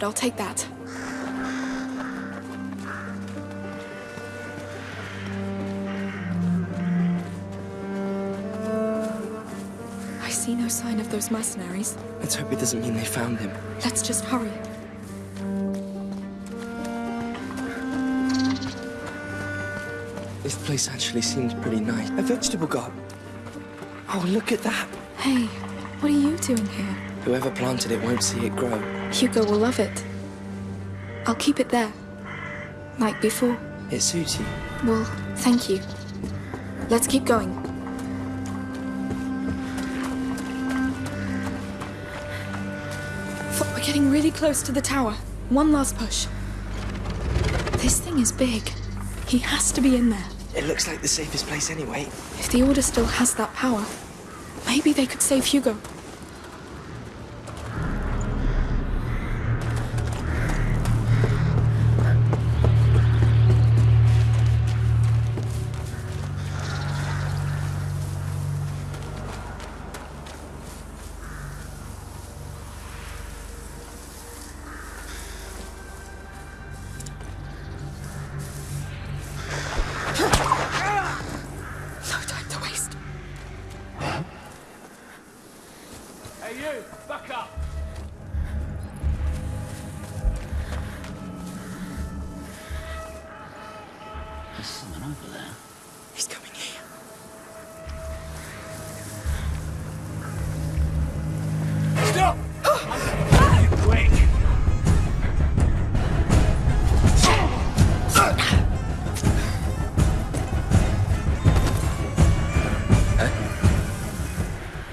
but I'll take that. I see no sign of those mercenaries. Let's hope it doesn't mean they found him. Let's just hurry. This place actually seems pretty nice. A vegetable garden. Oh, look at that. Hey, what are you doing here? Whoever planted it won't see it grow. Hugo will love it. I'll keep it there. Like before. It suits you. Well, thank you. Let's keep going. F- We're getting really close to the tower. One last push. This thing is big. He has to be in there. It looks like the safest place anyway. If the Order still has that power, maybe they could save Hugo. Back up! There's someone over there. He's coming here. Stop! Quick!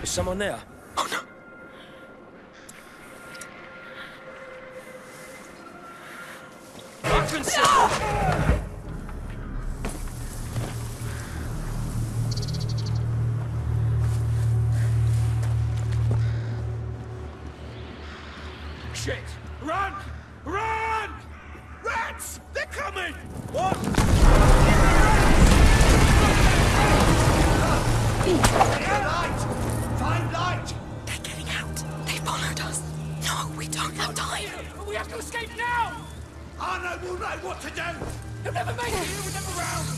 Is someone there? Oh no. Sit! Shit! Run! Run! Rats! They're coming! What? Light! Find light! They're getting out. They followed us. No, we don't have time. We have to escape now! Arnaud will know what to do! He'll never make it! He was never around!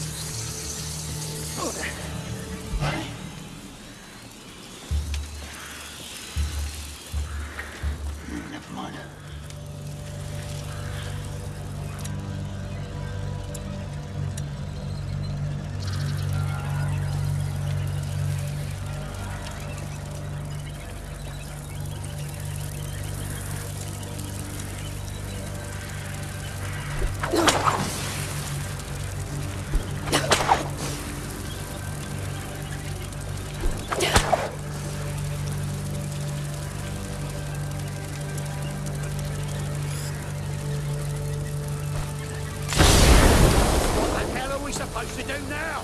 Hell are we to do now?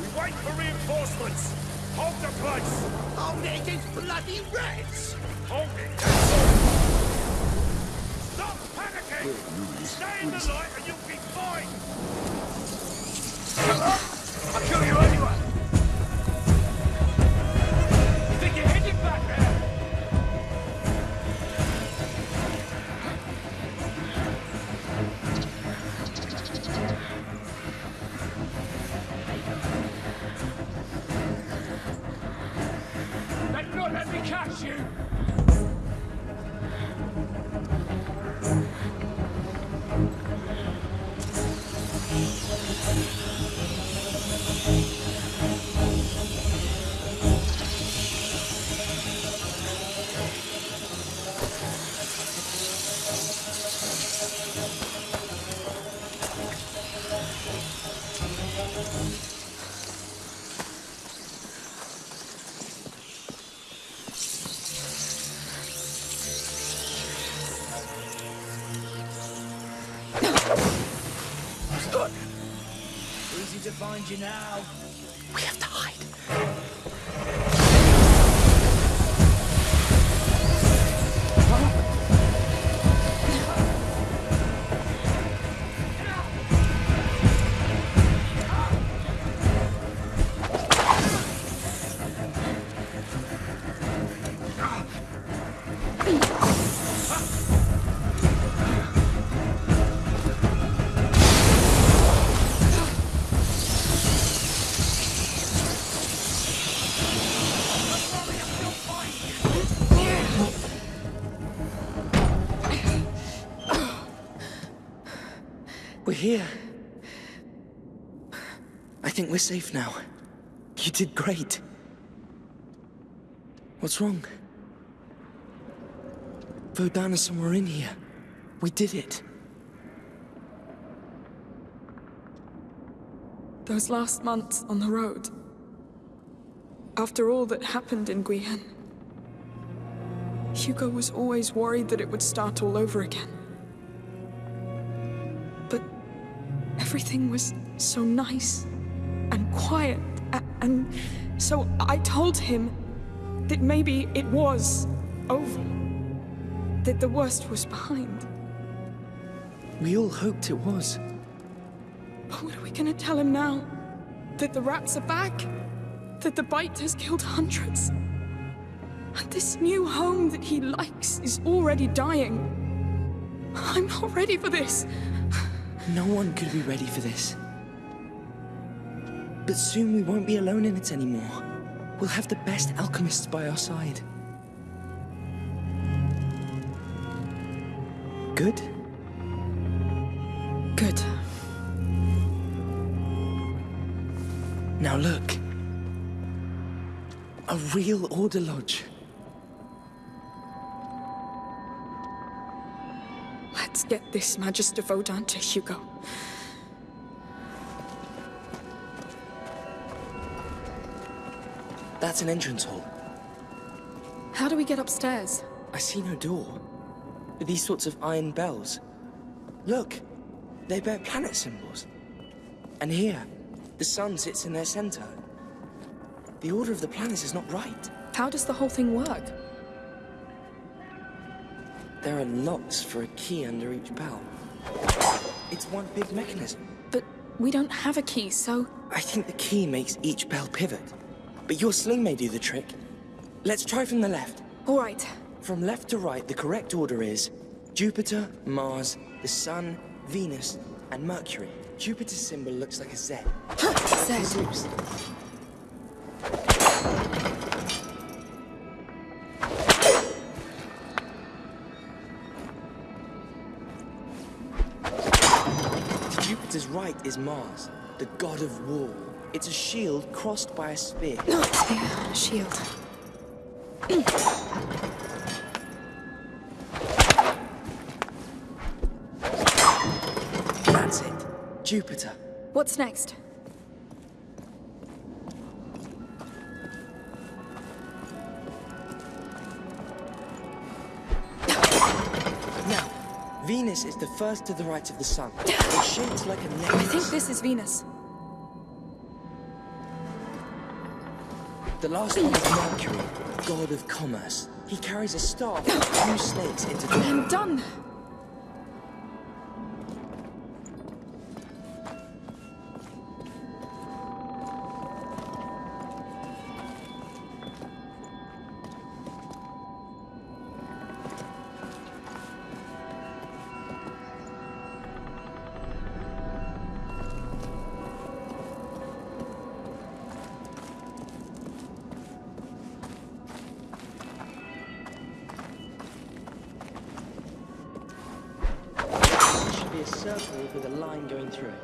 We wait for reinforcements! Hold the place! Hold it against bloody rats! Hold it! That's all! Stop panicking! Stay in the light and you'll be fine! Shut up! I'll kill! You Find you now. Here. I think we're safe now. You did great. What's wrong? Vaudin's somewhere in here. We did it. Those last months on the road. After all that happened in Guyenne. Hugo was always worried that it would start all over again. Everything was so nice and quiet, and so I told him that maybe it was over. That the worst was behind. We all hoped it was. But what are we gonna tell him now? That the rats are back? That the bite has killed hundreds? And this new home that he likes is already dying. I'm not ready for this. No one could be ready for this. But soon we won't be alone in it anymore. We'll have the best alchemists by our side. Good? Good. Now look. A real Order Lodge. Get this Magister Vaudin to Hugo. That's an entrance hall. How do we get upstairs? I see no door. These sorts of iron bells. Look, they bear planet symbols. And here, the sun sits in their center. The order of the planets is not right. How does the whole thing work? There are locks for a key under each bell. It's one big mechanism. But we don't have a key, so... I think the key makes each bell pivot. But your sling may do the trick. Let's try from the left. All right. From left to right, the correct order is Jupiter, Mars, the Sun, Venus, and Mercury. Jupiter's symbol looks like a Z. Zeus. Right is Mars, the god of war. It's a shield crossed by a spear. not Yeah, shield. That's it. Jupiter. What's next? Venus is the first to the right of the sun. It's shaped like a I necklace. think this is Venus. The last one is Mercury, god of commerce. He carries a staff with two snakes into the I'm done. With a line going through it.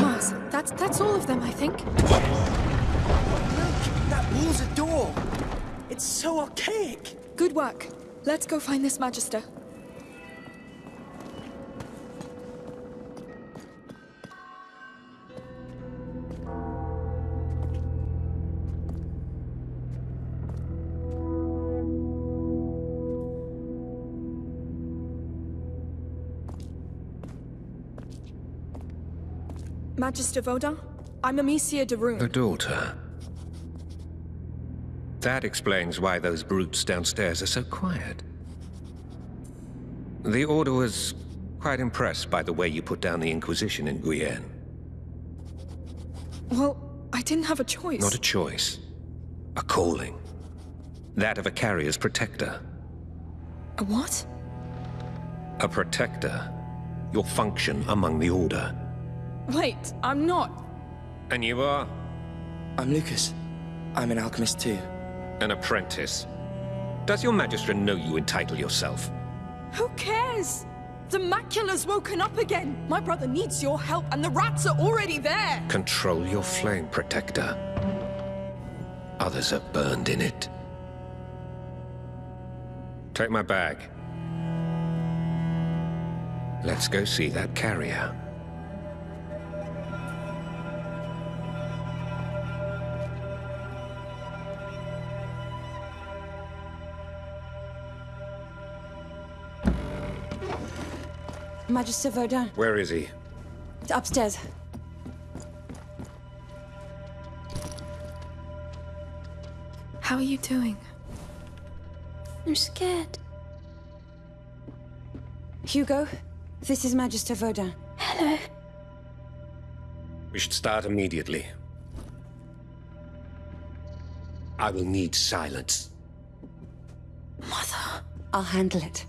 Mars. That's that's all of them, I think. Look, that wall's a door. It's so archaic. Good work. Let's go find this Magister. Magister Vaudin, I'm Amicia de Rune. A daughter. That explains why those brutes downstairs are so quiet. The Order was quite impressed by the way you put down the Inquisition in Guyenne. Well, I didn't have a choice. Not a choice. A calling. That of a carrier's protector. A what? A protector. Your function among the Order. Wait, I'm not. And you are? I'm Lucas. I'm an alchemist too. An apprentice. Does your Magistra know you entitle yourself? Who cares? The macula's woken up again. My brother needs your help, and the rats are already there. Control your flame, Protector. Others are burned in it. Take my bag. Let's go see that carrier. Magister Vaudin, Where is he? upstairs. How are you doing? I'm scared. Hugo, this is Magister Vaudin. Hello. We should start immediately. I will need silence. Mother. I'll handle it.